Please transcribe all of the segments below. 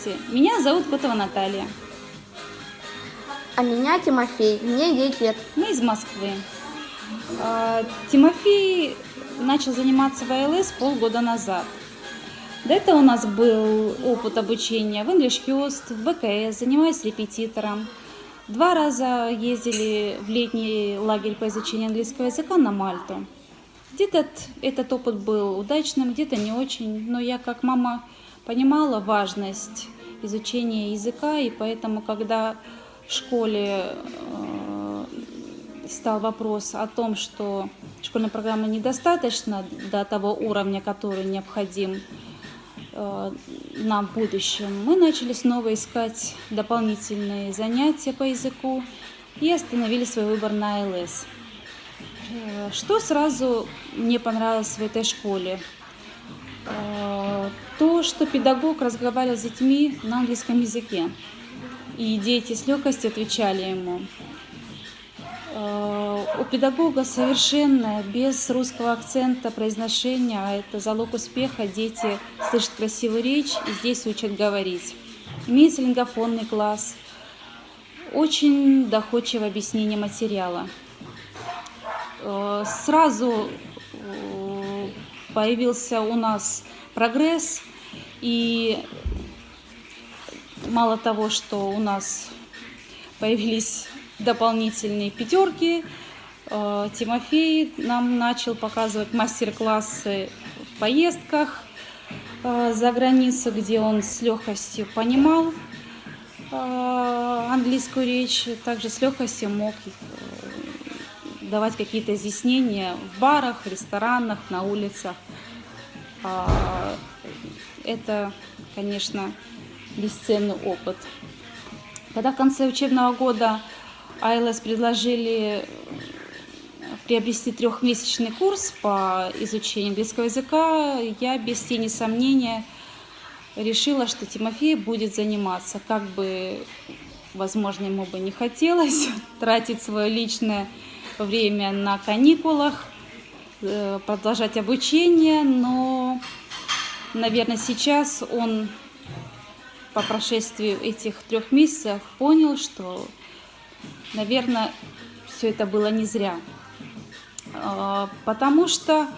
Здравствуйте, меня зовут Котова Наталья. А меня Тимофей, мне 9 лет. Мы из Москвы. А, Тимофей начал заниматься в АЛС полгода назад. До этого у нас был опыт обучения в English First, в БКС, занимаясь репетитором. Два раза ездили в летний лагерь по изучению английского языка на Мальту. Где-то этот опыт был удачным, где-то не очень, но я как мама понимала важность изучения языка, и поэтому, когда в школе э, стал вопрос о том, что школьной программы недостаточно до того уровня, который необходим э, нам в будущем, мы начали снова искать дополнительные занятия по языку и остановили свой выбор на АЛС. Э, что сразу мне понравилось в этой школе? То, что педагог разговаривал с детьми на английском языке, и дети с легкостью отвечали ему. Э, у педагога совершенно без русского акцента произношения, а это залог успеха, дети слышат красивую речь и здесь учат говорить. Имеется лингофонный класс, очень доходчивое объяснение материала. Э, сразу появился у нас прогресс, и мало того, что у нас появились дополнительные пятерки. Э, Тимофей нам начал показывать мастер-классы в поездках э, за границу, где он с легкостью понимал э, английскую речь, также с легкостью мог давать какие-то изъяснения в барах, ресторанах, на улицах. Это, конечно, бесценный опыт. Когда в конце учебного года АЛС предложили приобрести трехмесячный курс по изучению английского языка, я без тени сомнения решила, что Тимофей будет заниматься. Как бы, возможно, ему бы не хотелось тратить свое личное время на каникулах, э, продолжать обучение, но, наверное, сейчас он по прошествии этих трех месяцев понял, что наверное, все это было не зря. А, потому что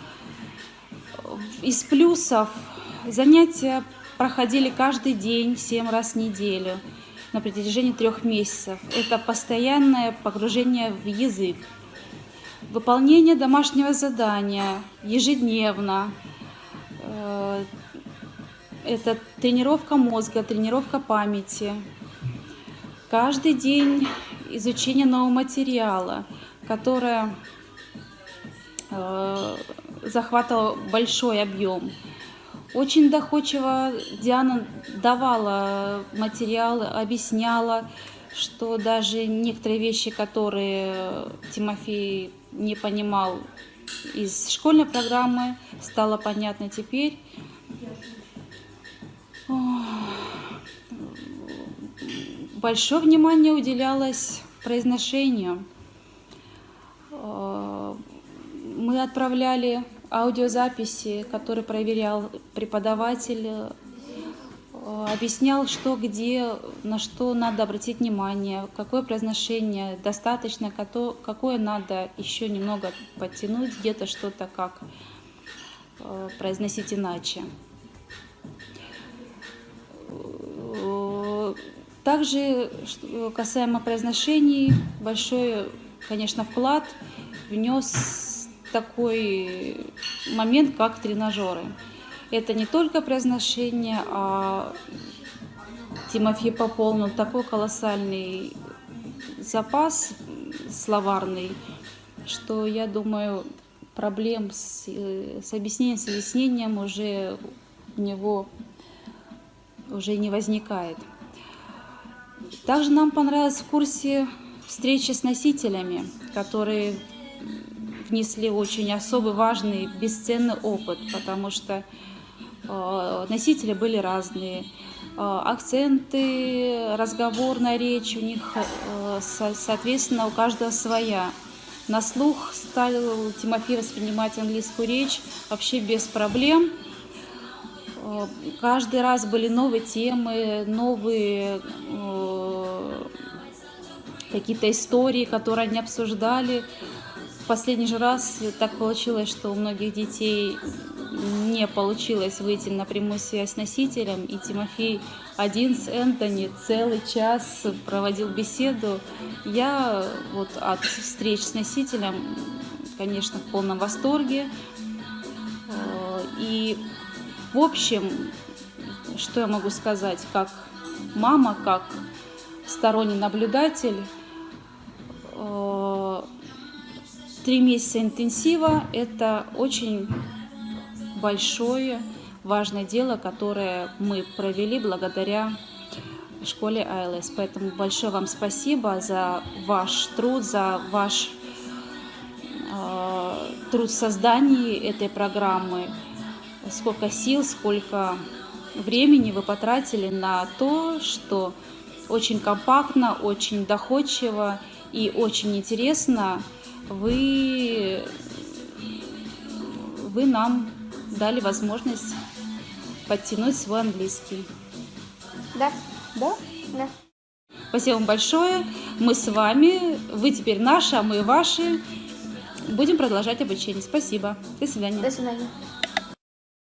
из плюсов занятия проходили каждый день, семь раз в неделю на протяжении трех месяцев. Это постоянное погружение в язык, выполнение домашнего задания ежедневно, э, это тренировка мозга, тренировка памяти. Каждый день изучение нового материала, которое э, захватывало большой объем. Очень доходчиво Диана давала материалы, объясняла, что даже некоторые вещи, которые Тимофей не понимал из школьной программы, стало понятно теперь большое внимание уделялось произношению. Мы отправляли аудиозаписи, которые проверял преподаватель, объяснял, что где, на что надо обратить внимание, какое произношение достаточно, какое надо еще немного подтянуть, где-то что-то как э, произносить иначе. Также, касаемо произношений, большой, конечно, вклад внес такой момент, как тренажеры. Это не только произношение, а Тимофей пополнил такой колоссальный запас словарный, что, я думаю, проблем с, с объяснением, с объяснением уже у него уже не возникает. Также нам понравилось в курсе встречи с носителями, которые внесли очень особый, важный, бесценный опыт, потому что носители были разные. Э, акценты, разговорная речь у них, э, со, соответственно, у каждого своя. На слух стал Тимофей воспринимать английскую речь вообще без проблем. Э, Каждый раз были новые темы, новые э, какие-то истории, которые они обсуждали. В последний же раз так получилось, что у многих детей не получилось выйти на прямую связь с носителем, и Тимофей один с Энтони целый час проводил беседу. Я вот от встреч с носителем, конечно, в полном восторге. Э, И, в общем, что я могу сказать, как мама, как сторонний наблюдатель, э, три месяца интенсива – это очень большое, важное дело, которое мы провели благодаря школе АЛС. Поэтому большое вам спасибо за ваш труд, за ваш э, труд в создании этой программы. Сколько сил, сколько времени вы потратили на то, что очень компактно, очень доходчиво и очень интересно вы, вы нам дали возможность подтянуть свой английский. Да, Да? да. Спасибо вам большое. Мы с вами. Вы теперь наши, а мы ваши. Будем продолжать обучение. Спасибо. До свидания. До свидания.